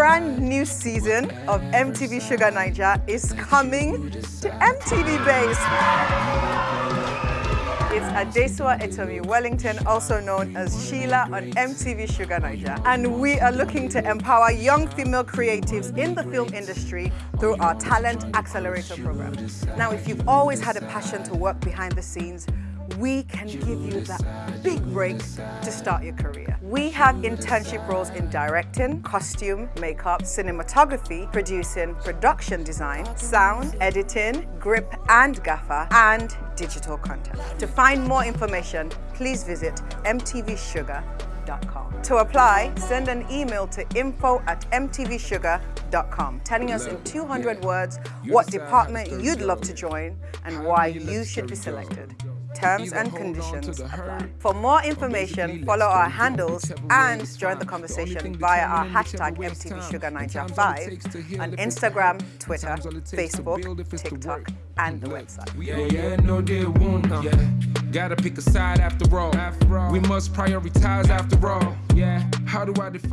brand new season of MTV Shuga Naija is coming to MTV Base. It's Adesua Etomi Wellington, also known as Sheila on MTV Shuga Naija. And we are looking to empower young female creatives in the film industry through our Talent Accelerator program. Now, if you've always had a passion to work behind the scenes, we can give you that big break to start your career. We have internship roles in directing, costume, makeup, cinematography, producing, production design, sound, editing, grip and gaffer, and digital content. To find more information, please visit mtvshuga.com. To apply, send an email to info at mtvshuga.com, telling us in 200 words what department you'd love to join and why you should be selected. Terms and conditions apply. For more information, follow our handles and join the conversation via our hashtag MTVShugaNaija5 on Instagram, Twitter, Facebook, TikTok, and the website. Yeah, yeah, no, they won't. Yeah. Gotta pick a side after all. We must prioritize after all. Yeah. How do I define?